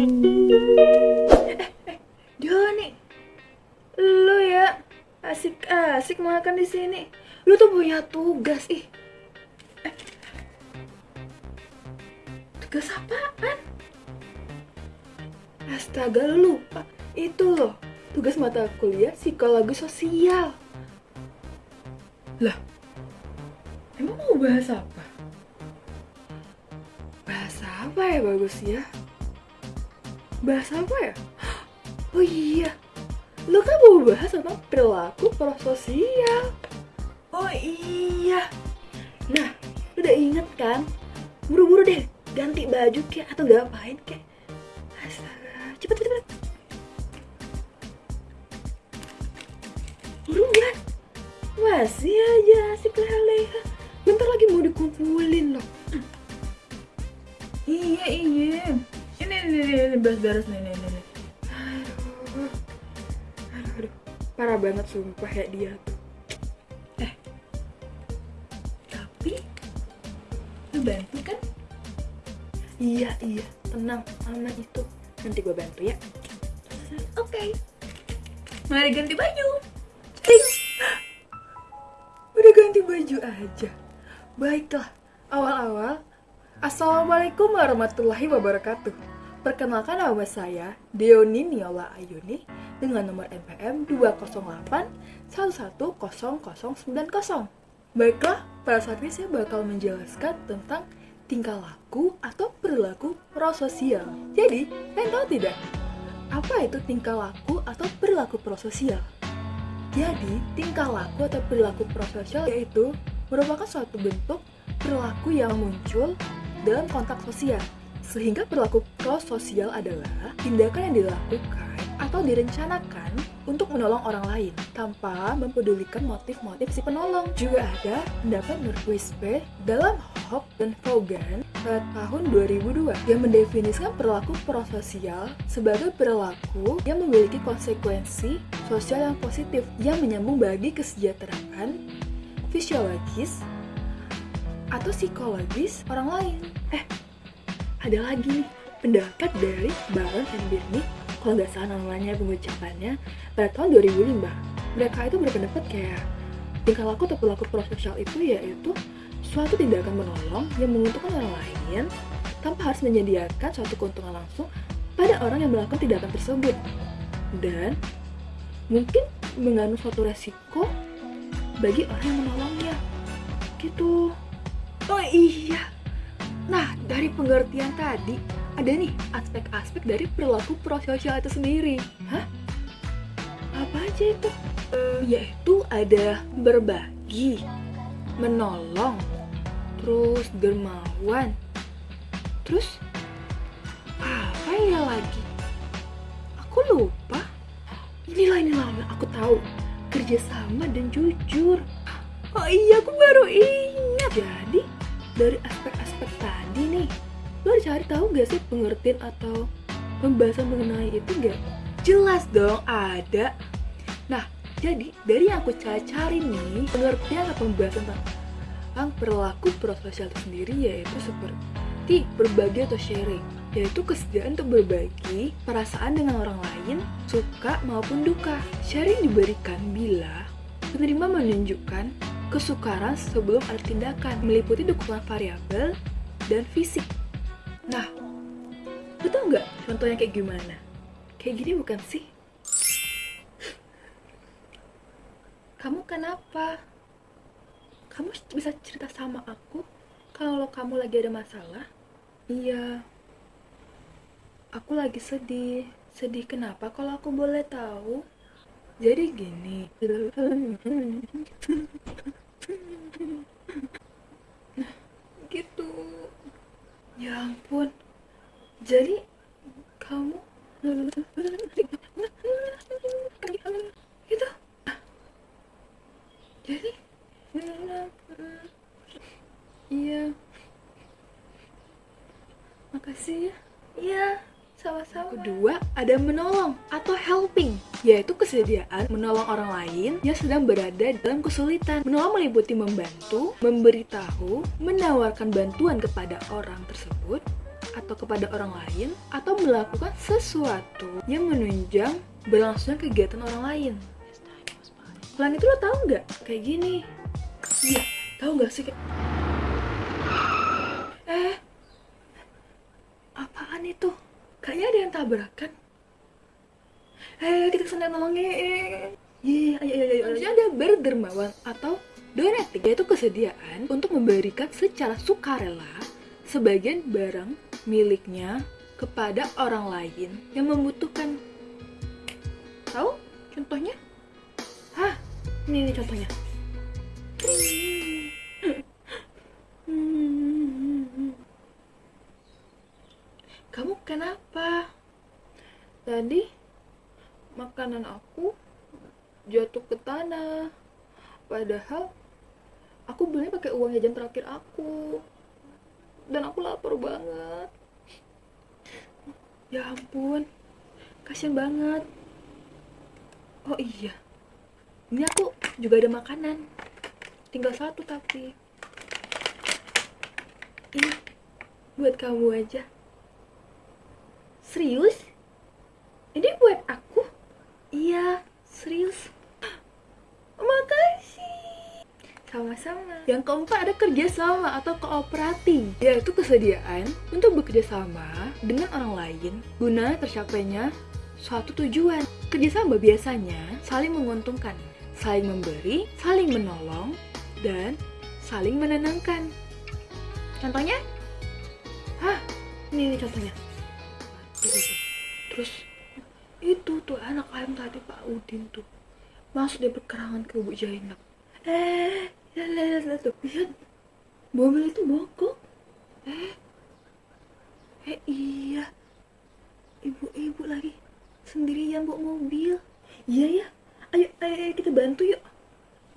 Eh, eh, Joni, lu ya asik-asik makan di sini. Lu tuh punya tugas ih. Eh, tugas apaan? Astaga, lu lupa. Itu loh, tugas mata kuliah psikologi sosial. Lah, emang mau bahas apa? Bahas apa ya bagus ya? Bahas apa ya? Oh iya, lu kan mau bahas tentang perilaku prososial. Oh iya. Nah, lu udah inget kan? Buru-buru deh, ganti baju kek atau ngapain kek. Astaga, cepet cepet cepet. Buruan. Masih aja asik leha-leha. Bentar lagi mau dikumpulin loh. Iya, iya. Ini, ini, ini, ini beres-beres nih, nih, nih, nih. Aduh. Aduh, aduh. Parah banget sumpah ya dia tuh. Eh. Tapi, lu bantu kan? Iya, iya. Tenang, aman itu. Nanti gue bantu ya. Oke. Mari ganti baju. Udah ganti baju aja. Baiklah, awal-awal Assalamualaikum warahmatullahi wabarakatuh. Perkenalkan nama saya Deoni Niola Ayuni dengan nomor NPM 208 110090. Baiklah, pada saat ini saya bakal menjelaskan tentang tingkah laku atau perilaku prososial. Jadi, kalian tahu tidak? Apa itu tingkah laku atau perilaku prososial? Jadi, tingkah laku atau perilaku prososial yaitu merupakan suatu bentuk perilaku yang muncul dalam kontak sosial. Sehingga perilaku prososial adalah tindakan yang dilakukan atau direncanakan untuk menolong orang lain tanpa mempedulikan motif-motif si penolong. Juga ada pendapat menurut Wispe dalam Hope dan Vaughan pada tahun 2002 yang mendefinisikan perilaku prososial sebagai perilaku yang memiliki konsekuensi sosial yang positif yang menyambung bagi kesejahteraan fisiologis atau psikologis orang lain. Eh, ada lagi nih pendapat dari Baron and Birney, kalau nggak salah namanya pengucapannya, pada tahun 2005. Mereka itu berpendapat kayak tingkah laku atau perilaku prososial itu yaitu suatu tindakan menolong yang menguntungkan orang lain tanpa harus menyediakan suatu keuntungan langsung pada orang yang melakukan tindakan tersebut dan mungkin mengandung suatu resiko bagi orang yang menolongnya gitu Oh iya. Dari pengertian tadi, ada nih aspek-aspek dari perilaku prososial itu sendiri. Hah? Apa aja itu? Yaitu ada berbagi, menolong, terus dermawan, terus apa ya lagi? Aku lupa. Inilah inilah aku tahu kerjasama dan jujur. Sih pengertian atau pembahasan mengenai itu gak? Jelas dong ada. Nah, jadi dari yang aku cari-cari nih pengertian atau pembahasan tentang perilaku prososial itu sendiri yaitu seperti berbagi atau sharing yaitu kesediaan untuk berbagi perasaan dengan orang lain, suka maupun duka. Sharing diberikan bila penerima menunjukkan kesukaran sebelum ada tindakan, meliputi dukungan variabel dan fisik. Nah, lu tau nggak contohnya kayak gimana? Kayak gini bukan sih? Kamu kenapa? Kamu bisa cerita sama aku kalau kamu lagi ada masalah? Iya. Aku lagi sedih. Sedih kenapa kalau aku boleh tahu? Jadi gini. gitu ya ampun jadi kamu gitu jadi iya makasih ya iya sama-sama. Kedua, ada menolong atau helping, yaitu kesediaan menolong orang lain yang sedang berada dalam kesulitan. Menolong meliputi membantu, memberitahu, menawarkan bantuan kepada orang tersebut, atau kepada orang lain atau melakukan sesuatu yang menunjang berlangsungnya kegiatan orang lain. Selain itu lo tau nggak kayak gini? Iya, tahu nggak sih Eh, apaan itu? Kayaknya ada yang tabrakan. Eh, kita ke sana nolongin. Iya, ayo, ayo, ayo. Harusnya ada berdermawan atau donating, yaitu kesediaan untuk memberikan secara sukarela sebagian barang miliknya kepada orang lain yang membutuhkan. Tahu contohnya? Hah, ini, ini contohnya. Kamu kenapa? Tadi makanan aku jatuh ke tanah. Padahal aku belinya pakai uang jajan terakhir aku. Dan aku lapar banget. Ya ampun. Kasian banget. Oh iya. Ini aku juga ada makanan. Tinggal satu tapi. Ini buat kamu aja. Serius? Ini buat aku? Iya, serius. Makasih. Sama-sama. Yang keempat ada kerjasama atau cooperating, yaitu kesediaan untuk bekerja sama dengan orang lain guna tercapainya suatu tujuan. Kerjasama biasanya saling menguntungkan, saling memberi, saling menolong, dan saling menenangkan. Contohnya? Hah, ini, ini contohnya. Terus itu tuh anak ayam tadi Pak Udin tuh masuk dia berkerangan ke Bu Jainab. Eh, lihat, lihat, lihat tuh, lihat mobil itu bongkok. Eh, eh iya, ibu-ibu lagi sendirian bawa mobil. Iya ya, ayo, ayo, ayo kita bantu yuk,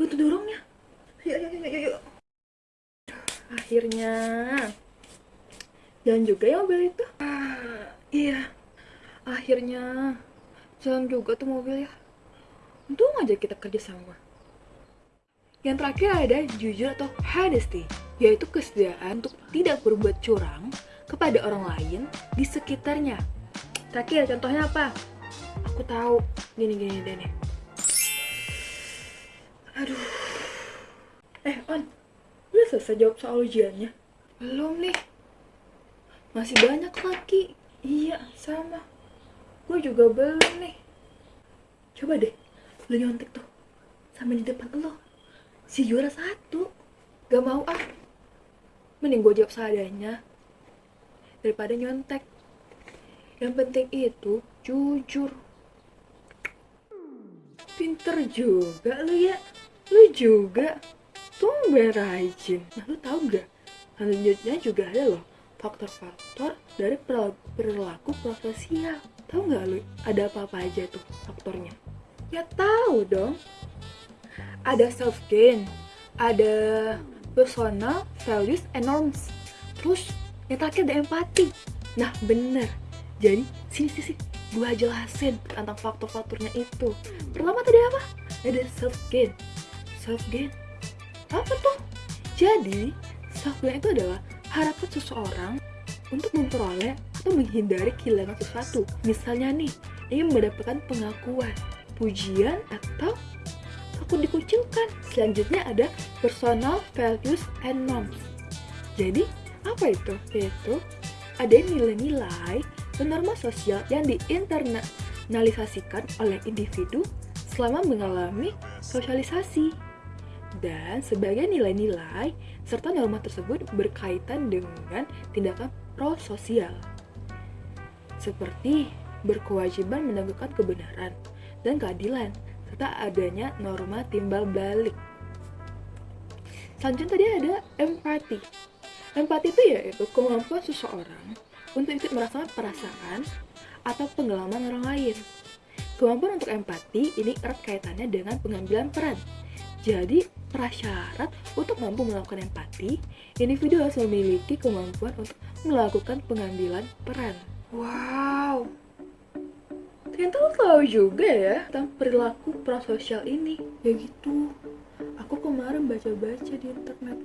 bantu dorongnya. Ayo, ayo, ayo, ayo. Akhirnya, jalan juga ya mobil itu. Ah, iya, akhirnya jalan juga tuh mobil ya. Untung aja kita kerja sama. Yang terakhir ada jujur atau honesty, yaitu kesediaan untuk tidak berbuat curang kepada orang lain di sekitarnya. Terakhir, contohnya apa? Aku tahu, gini-gini deh nih. Aduh. Eh, On, udah selesai jawab soal ujiannya? Belum nih. Masih banyak lagi. Iya, sama. Gue juga belum nih. Coba deh, lu nyontek tuh. Sama di depan lo. Si juara satu. Gak mau ah. Mending gue jawab seadanya. Daripada nyontek. Yang penting itu jujur. Pinter juga lu ya. Lu juga. Tumben rajin. Nah lu tau gak? Selanjutnya juga ada loh faktor-faktor dari perilaku prososial. Tahu nggak lu ada apa-apa aja tuh faktornya? Ya tahu dong. Ada self gain, ada personal values and norms. Terus yang terakhir ada empati. Nah bener. Jadi sini sini, sini. gua jelasin tentang faktor-faktornya itu. Pertama tadi apa? Ada self gain. Self gain apa tuh? Jadi self gain itu adalah harapan seseorang untuk memperoleh atau menghindari kehilangan sesuatu. Misalnya nih, ingin mendapatkan pengakuan, pujian, atau takut dikucilkan. Selanjutnya ada personal values and norms. Jadi, apa itu? Yaitu ada nilai-nilai dan norma sosial yang diinternalisasikan oleh individu selama mengalami sosialisasi dan sebagai nilai-nilai serta norma tersebut berkaitan dengan tindakan prososial seperti berkewajiban menegakkan kebenaran dan keadilan serta adanya norma timbal balik. Selanjutnya tadi ada empati. Empati itu yaitu kemampuan seseorang untuk ikut merasakan perasaan atau pengalaman orang lain. Kemampuan untuk empati ini erat kaitannya dengan pengambilan peran. Jadi, prasyarat untuk mampu melakukan empati, individu harus memiliki kemampuan untuk melakukan pengambilan peran. Wow, ternyata lo tahu juga ya tentang perilaku prososial ini. Ya gitu, aku kemarin baca-baca di internet.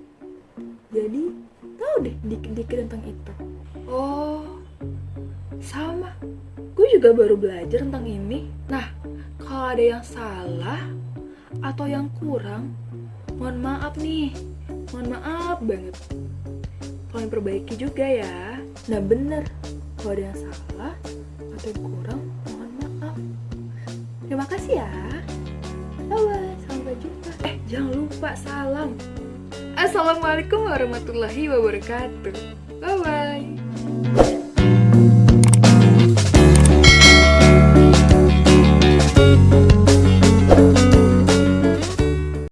Jadi, tahu deh dikit-dikit tentang itu. Oh, Sama, gue juga baru belajar tentang ini. Nah, kalau ada yang salah atau yang kurang, mohon maaf nih. Mohon maaf banget. Tolong perbaiki juga ya. Nah bener, kalau ada yang salah atau yang kurang. Terima kasih ya. bye Sampai jumpa. Eh, jangan lupa salam. Assalamualaikum warahmatullahi wabarakatuh. Bye-bye.